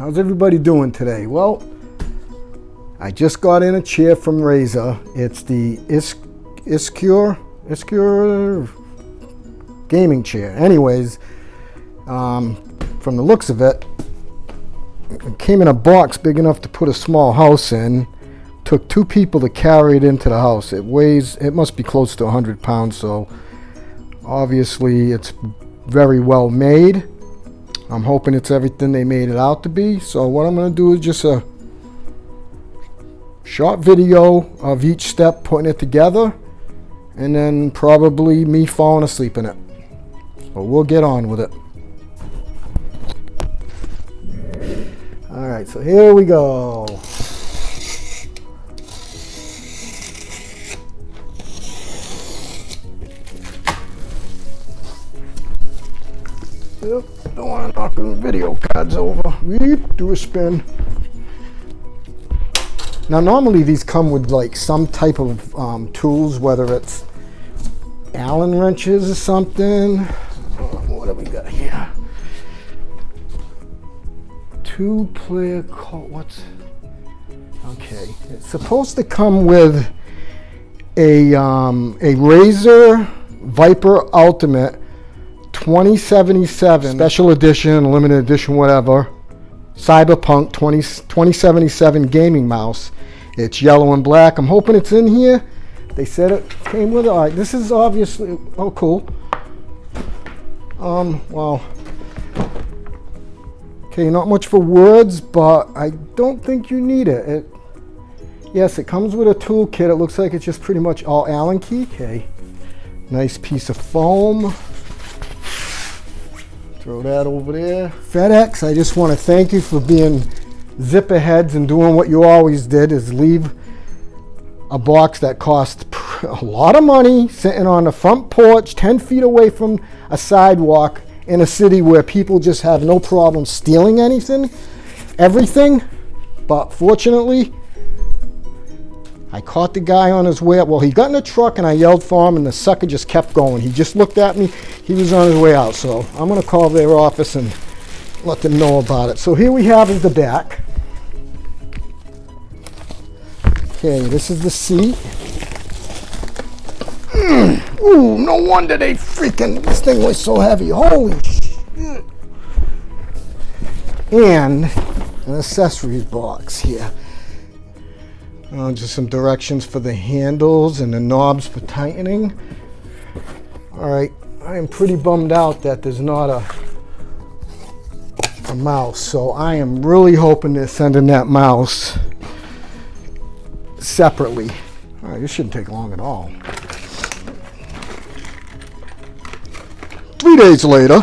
How's everybody doing today? Well, I just got in a chair from Razer. It's the Is Iskur, Iskur gaming chair. Anyways, um, from the looks of it, it came in a box big enough to put a small house in. Took two people to carry it into the house. It weighs, it must be close to 100 pounds, so obviously it's very well made. I'm hoping it's everything they made it out to be. So what I'm going to do is just a short video of each step putting it together and then probably me falling asleep in it. But we'll get on with it. All right, so here we go. Video cards over. We do a spin. Now normally these come with like some type of um, tools, whether it's Allen wrenches or something. what do we got here? Two player code, what's, okay. It's supposed to come with a, um, a Razer Viper Ultimate 2077 special edition, limited edition, whatever. Cyberpunk 20, 2077 gaming mouse. It's yellow and black. I'm hoping it's in here. They said it came with it. All right, this is obviously, oh, cool. Um, well, okay, not much for words, but I don't think you need it. it yes, it comes with a toolkit. It looks like it's just pretty much all Allen key. Okay, nice piece of foam. Throw that over there. FedEx, I just want to thank you for being zipper heads and doing what you always did is leave a box that cost a lot of money sitting on the front porch 10 feet away from a sidewalk in a city where people just have no problem stealing anything, everything. But fortunately, I caught the guy on his way up. Well, he got in a truck and I yelled for him and the sucker just kept going. He just looked at me. He was on his way out. So I'm going to call their office and let them know about it. So here we have is the back. Okay, this is the seat. Mm. Ooh, no wonder they freaking, this thing was so heavy. Holy shit. And an accessories box here. Uh, just some directions for the handles and the knobs for tightening. All right, I am pretty bummed out that there's not a, a mouse. So I am really hoping they're sending that mouse separately. All right, this shouldn't take long at all. Three days later,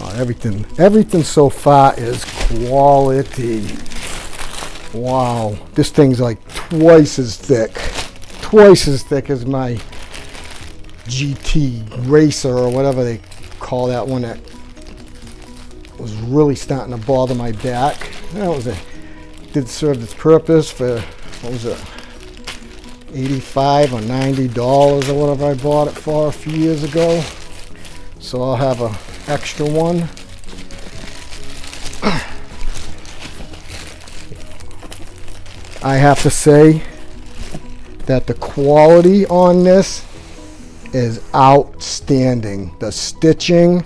oh, everything, everything so far is quality. Wow, this thing's like twice as thick. Twice as thick as my GT Racer or whatever they call that one that was really starting to bother my back. That was a did serve its purpose for what was it 85 or 90 dollars or whatever I bought it for a few years ago so I'll have a extra one I have to say that the quality on this is outstanding. The stitching,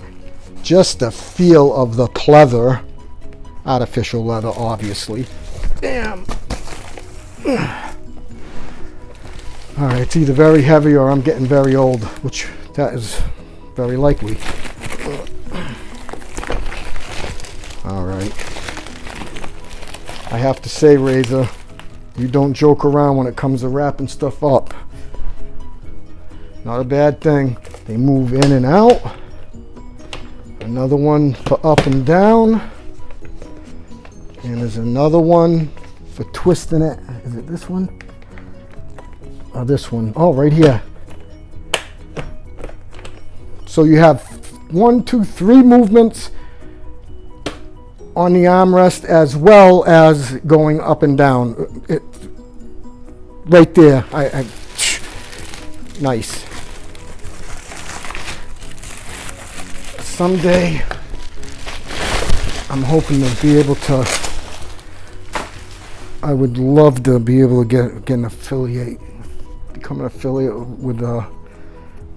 just the feel of the pleather, artificial leather obviously. Damn. All right, it's either very heavy or I'm getting very old, which that is very likely. All right. I have to say, Razer, you don't joke around when it comes to wrapping stuff up. Not a bad thing. They move in and out. Another one for up and down. And there's another one for twisting it. Is it this one? Oh, this one. Oh, right here. So you have one, two, three movements on the armrest as well as going up and down. It, right there. I, I, nice. Someday I'm hoping to be able to. I would love to be able to get get an affiliate, become an affiliate with uh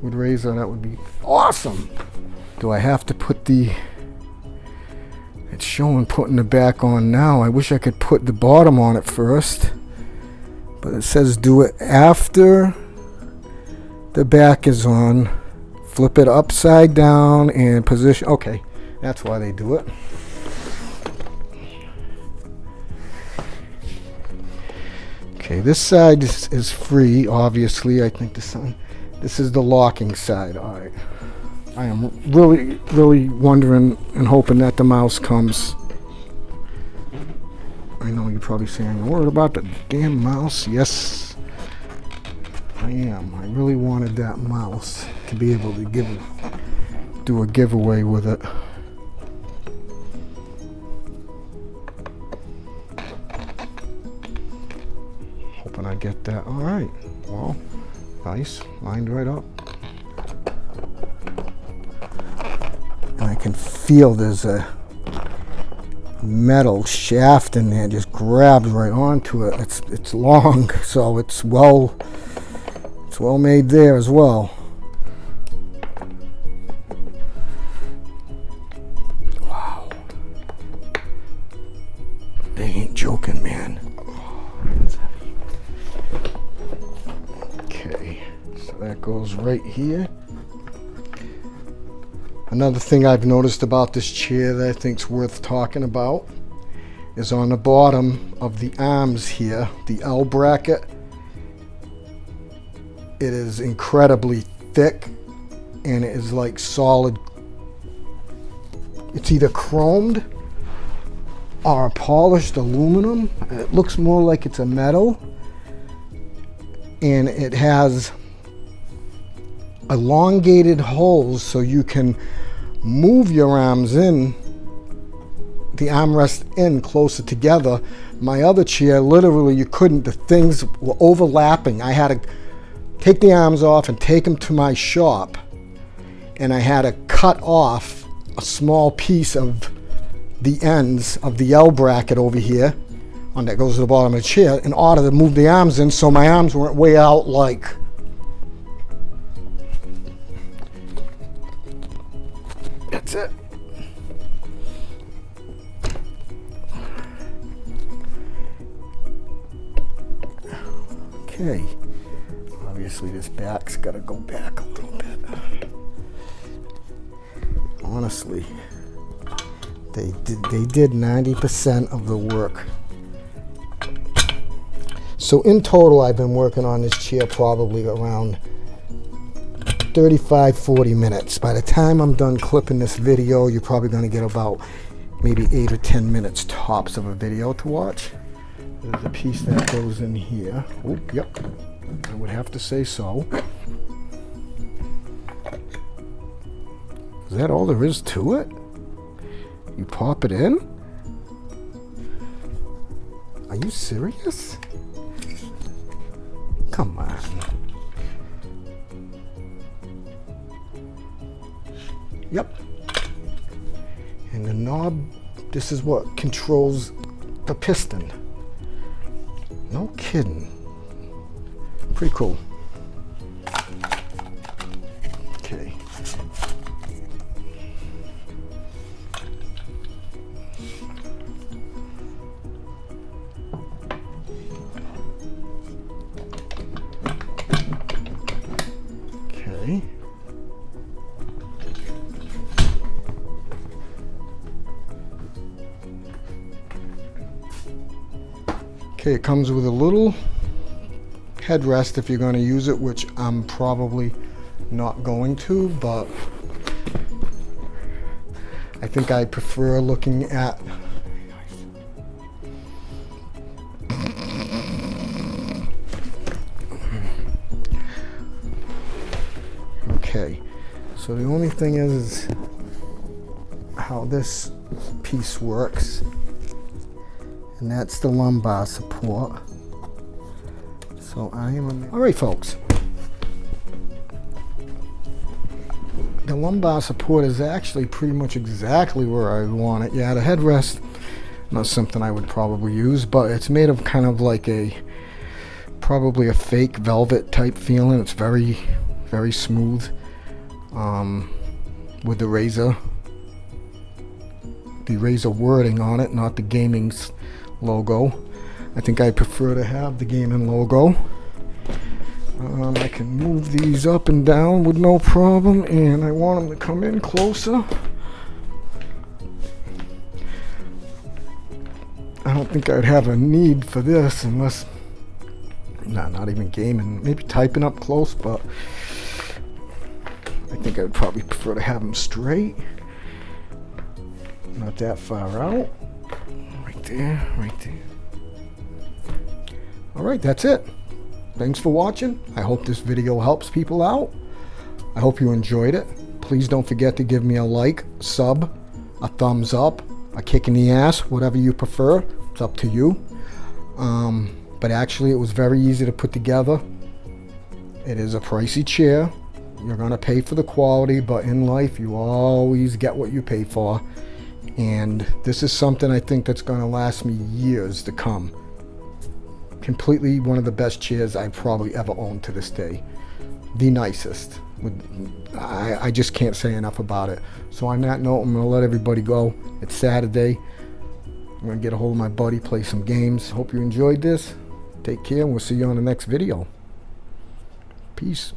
with Razer. That would be awesome. Do I have to put the? It's showing putting the back on now. I wish I could put the bottom on it first, but it says do it after the back is on. Flip it upside down and position. Okay, that's why they do it. Okay, this side is, is free, obviously. I think this this is the locking side. All right. I am really, really wondering and hoping that the mouse comes. I know you're probably saying, worried about the damn mouse. Yes, I am. I really wanted that mouse to be able to give do a giveaway with it. Hoping I get that. All right. Well, nice. Lined right up. Can feel there's a metal shaft in there just grabs right onto it. It's it's long, so it's well it's well made there as well. Wow. They ain't joking, man. Okay, so that goes right here. Another thing I've noticed about this chair that I think is worth talking about is on the bottom of the arms here, the L bracket. It is incredibly thick and it is like solid. It's either chromed or polished aluminum. It looks more like it's a metal and it has elongated holes so you can move your arms in the armrest in closer together. My other chair literally you couldn't the things were overlapping. I had to take the arms off and take them to my shop. And i had to cut off a small piece of the ends of the L bracket over here on that goes to the bottom of the chair in order to move the arms in so my arms weren't way out like That's it. Okay. Obviously this back's got to go back a little bit. Honestly, they did they did 90% of the work. So in total I've been working on this chair probably around 35, 40 minutes. By the time I'm done clipping this video, you're probably going to get about maybe 8 or 10 minutes tops of a video to watch. There's a piece that goes in here. Oh, yep. I would have to say so. Is that all there is to it? You pop it in? Are you serious? Come on. Yep. And the knob, this is what controls the piston. No kidding. Pretty cool. Okay. Okay. Okay, it comes with a little headrest if you're going to use it, which I'm probably not going to, but I think I prefer looking at Okay, so the only thing is, is how this piece works and that's the lumbar support. So I am, all right folks. the lumbar support is actually pretty much exactly where I want it. Yeah, the headrest, not something I would probably use, but it's made of kind of like a, probably a fake velvet type feeling. It's very, very smooth um, with the Razer, the Razer wording on it, not the gaming's logo. I think I prefer to have the gaming logo. Um, I can move these up and down with no problem, and I want them to come in closer. I don't think I'd have a need for this unless, nah, not even gaming, maybe typing up close, but I think I would probably prefer to have them straight. Not that far out. There, right there. All right, that's it. Thanks for watching. I hope this video helps people out. I hope you enjoyed it. Please don't forget to give me a like, sub, a thumbs up, a kick in the ass, whatever you prefer. It's up to you. Um, but actually, it was very easy to put together. It is a pricey chair. You're going to pay for the quality, but in life, you always get what you pay for. And this is something I think that's going to last me years to come completely one of the best chairs I've probably ever owned to this day. The nicest. I, I just can't say enough about it. So on that note, I'm going to let everybody go. It's Saturday. I'm going to get a hold of my buddy, play some games. Hope you enjoyed this. Take care, and we'll see you on the next video. Peace.